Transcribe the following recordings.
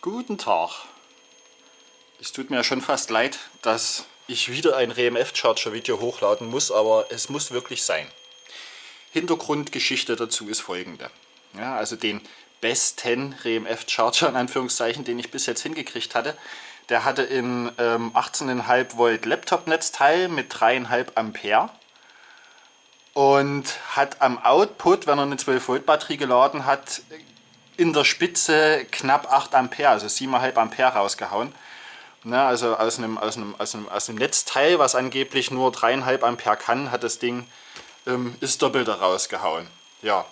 Guten Tag. Es tut mir schon fast leid, dass ich wieder ein RMF Charger Video hochladen muss, aber es muss wirklich sein. Hintergrundgeschichte dazu ist folgende. Ja, also den besten RMF Charger in Anführungszeichen, den ich bis jetzt hingekriegt hatte, der hatte in ähm, 18,5 Volt Laptop Netzteil mit 3,5 Ampere und hat am Output, wenn er eine 12 Volt Batterie geladen hat, in der Spitze knapp 8 Ampere, also 7,5 Ampere rausgehauen. Na, also aus einem, aus, einem, aus, einem, aus einem Netzteil, was angeblich nur 3,5 Ampere kann, hat das Ding ähm, ist doppelt rausgehauen. Ja.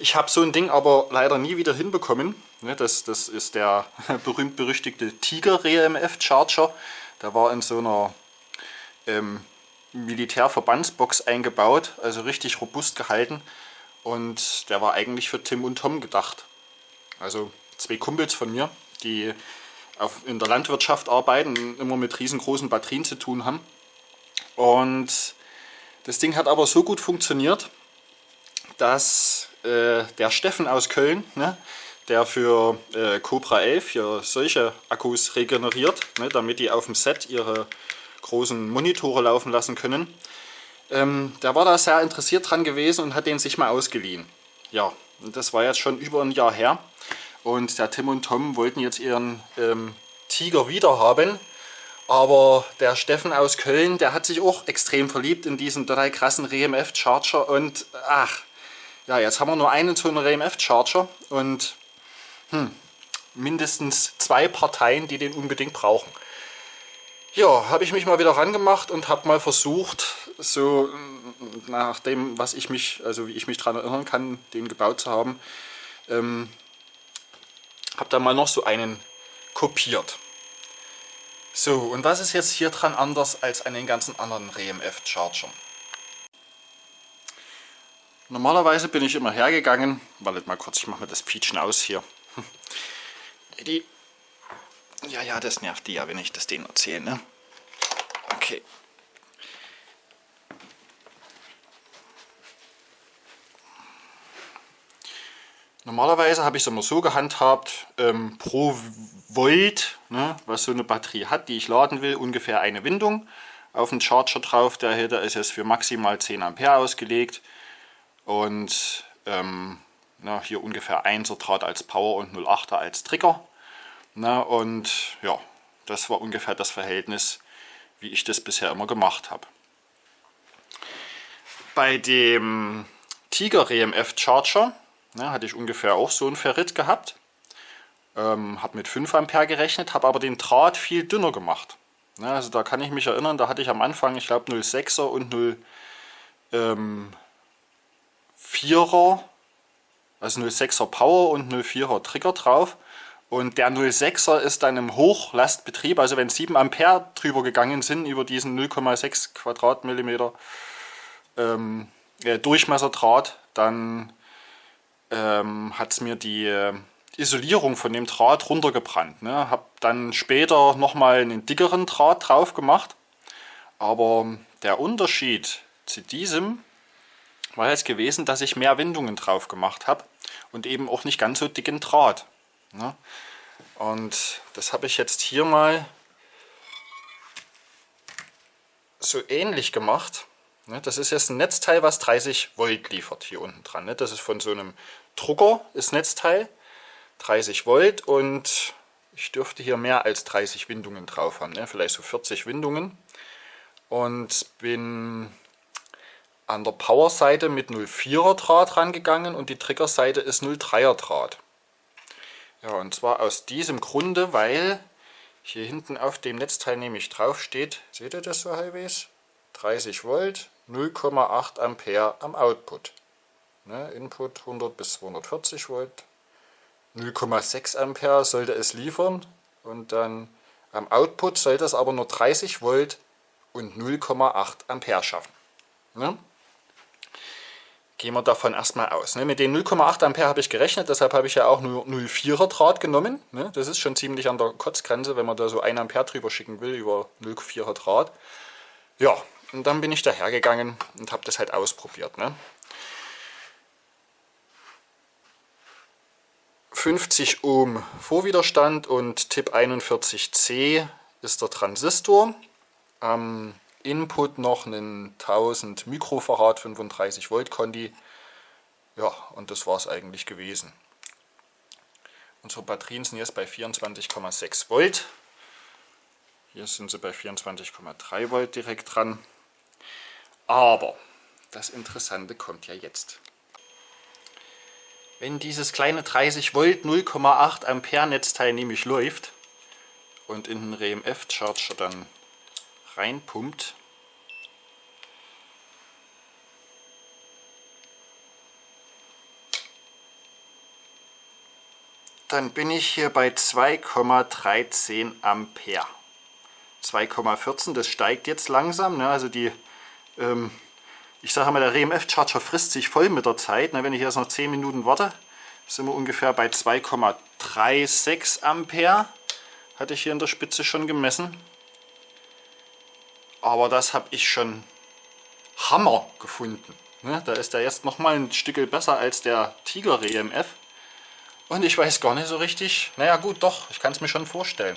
Ich habe so ein Ding aber leider nie wieder hinbekommen. Ne, das, das ist der berühmt-berüchtigte Tiger RMF Charger. Der war in so einer ähm, Militärverbandsbox eingebaut, also richtig robust gehalten. Und der war eigentlich für Tim und Tom gedacht. Also zwei Kumpels von mir, die auf, in der Landwirtschaft arbeiten, immer mit riesengroßen Batterien zu tun haben. Und das Ding hat aber so gut funktioniert, dass äh, der Steffen aus Köln, ne, der für äh, Cobra 11 hier solche Akkus regeneriert, ne, damit die auf dem Set ihre großen Monitore laufen lassen können, ähm, der war da sehr interessiert dran gewesen und hat den sich mal ausgeliehen. Ja, und das war jetzt schon über ein Jahr her. Und der Tim und Tom wollten jetzt ihren ähm, Tiger wieder haben. Aber der Steffen aus Köln, der hat sich auch extrem verliebt in diesen total krassen RMF Charger. Und ach, ja, jetzt haben wir nur einen so einen RMF Charger und hm, mindestens zwei Parteien, die den unbedingt brauchen. Ja, habe ich mich mal wieder rangemacht und habe mal versucht, so nach dem, was ich mich, also wie ich mich daran erinnern kann, den gebaut zu haben, ähm, habe da mal noch so einen kopiert. So, und was ist jetzt hier dran anders als an den ganzen anderen RMF Chargern? Normalerweise bin ich immer hergegangen, wartet mal kurz, ich mache mir das Pietschen aus hier. Die ja, ja, das nervt die ja, wenn ich das denen erzähle. Ne? Okay. Normalerweise habe ich es immer so gehandhabt, ähm, pro Volt, ne, was so eine Batterie hat, die ich laden will, ungefähr eine Windung auf den Charger drauf. Der hier ist jetzt für maximal 10 Ampere ausgelegt und ähm, na, hier ungefähr 1er Draht als Power und 0,8er als Trigger. Na, und ja, das war ungefähr das Verhältnis, wie ich das bisher immer gemacht habe. Bei dem Tiger EMF Charger na, hatte ich ungefähr auch so ein Ferrit gehabt. Ähm, habe mit 5 Ampere gerechnet, habe aber den Draht viel dünner gemacht. Na, also da kann ich mich erinnern, da hatte ich am Anfang, ich glaube 0,6er und 0,4er, ähm, also 0,6er Power und 0,4er Trigger drauf. Und der 06er ist dann im Hochlastbetrieb, also wenn 7 Ampere drüber gegangen sind, über diesen 0,6 Quadratmillimeter ähm, äh, Durchmesserdraht, dann ähm, hat mir die äh, Isolierung von dem Draht runtergebrannt. Ne? Habe dann später nochmal einen dickeren Draht drauf gemacht, aber der Unterschied zu diesem war jetzt gewesen, dass ich mehr Windungen drauf gemacht habe und eben auch nicht ganz so dicken Draht. Ne? Und das habe ich jetzt hier mal so ähnlich gemacht. Ne? Das ist jetzt ein Netzteil, was 30 Volt liefert hier unten dran. Ne? Das ist von so einem Drucker, das Netzteil, 30 Volt und ich dürfte hier mehr als 30 Windungen drauf haben, vielleicht so 40 Windungen. Und bin an der Power-Seite mit 0,4er Draht rangegangen und die Trigger-Seite ist 0,3er Draht. Ja, und zwar aus diesem Grunde, weil hier hinten auf dem Netzteil nämlich drauf steht, seht ihr das so halbwegs? 30 Volt, 0,8 Ampere am Output. Ne, Input 100 bis 240 Volt, 0,6 Ampere sollte es liefern und dann am Output sollte es aber nur 30 Volt und 0,8 Ampere schaffen. Ne? gehen wir davon erstmal aus. Ne? Mit den 0,8 Ampere habe ich gerechnet, deshalb habe ich ja auch nur 0,4er Draht genommen. Ne? Das ist schon ziemlich an der Kotzgrenze, wenn man da so 1 Ampere drüber schicken will, über 0,4er Draht. Ja, und dann bin ich dahergegangen und habe das halt ausprobiert. Ne? 50 Ohm Vorwiderstand und Tipp 41C ist der Transistor. Am Input noch einen 1000 Mikrofarad 35 Volt Conti. Ja, und das war es eigentlich gewesen. Unsere Batterien sind jetzt bei 24,6 Volt. Hier sind sie bei 24,3 Volt direkt dran. Aber das Interessante kommt ja jetzt. Wenn dieses kleine 30 Volt 0,8 Ampere Netzteil nämlich läuft und in den RMF Charger dann reinpumpt, dann bin ich hier bei 2,13 Ampere. 2,14, das steigt jetzt langsam, ne? also die, ähm, ich sage mal, der RMF-Charger frisst sich voll mit der Zeit. Ne? Wenn ich jetzt noch 10 Minuten warte, sind wir ungefähr bei 2,36 Ampere, hatte ich hier in der Spitze schon gemessen. Aber das habe ich schon Hammer gefunden. Ne? Da ist der jetzt nochmal ein Stück besser als der Tiger RMF. Und ich weiß gar nicht so richtig, naja gut, doch, ich kann es mir schon vorstellen.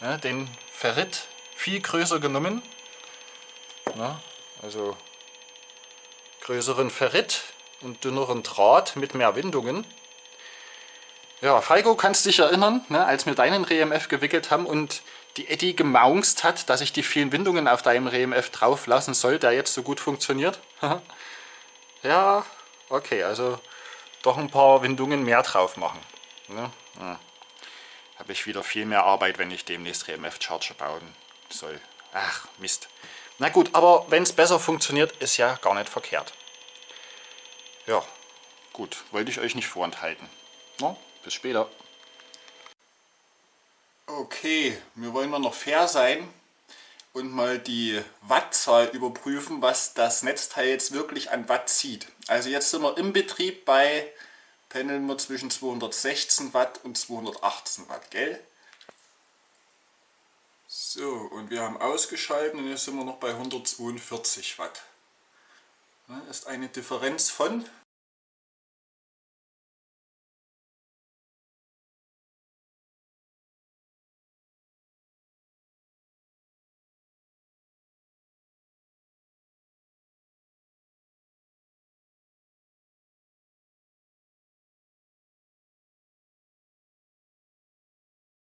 Ne, den Ferrit viel größer genommen. Ne, also größeren Ferrit und dünneren Draht mit mehr Windungen. Ja, Falco, kannst dich erinnern, ne, als wir deinen RMF gewickelt haben und die Eddy gemaunzt hat, dass ich die vielen Windungen auf deinem RMF drauf lassen soll, der jetzt so gut funktioniert. ja, okay, also doch ein paar Windungen mehr drauf machen. Ne? Ja. Habe ich wieder viel mehr Arbeit, wenn ich demnächst RMF-Charger bauen soll. Ach, Mist. Na gut, aber wenn es besser funktioniert, ist ja gar nicht verkehrt. Ja, gut, wollte ich euch nicht vorenthalten. No, bis später. Okay, wir wollen mal noch fair sein und mal die Wattzahl überprüfen, was das Netzteil jetzt wirklich an Watt zieht. Also jetzt sind wir im Betrieb bei, pendeln wir zwischen 216 Watt und 218 Watt, gell? So, und wir haben ausgeschalten und jetzt sind wir noch bei 142 Watt. Das ist eine Differenz von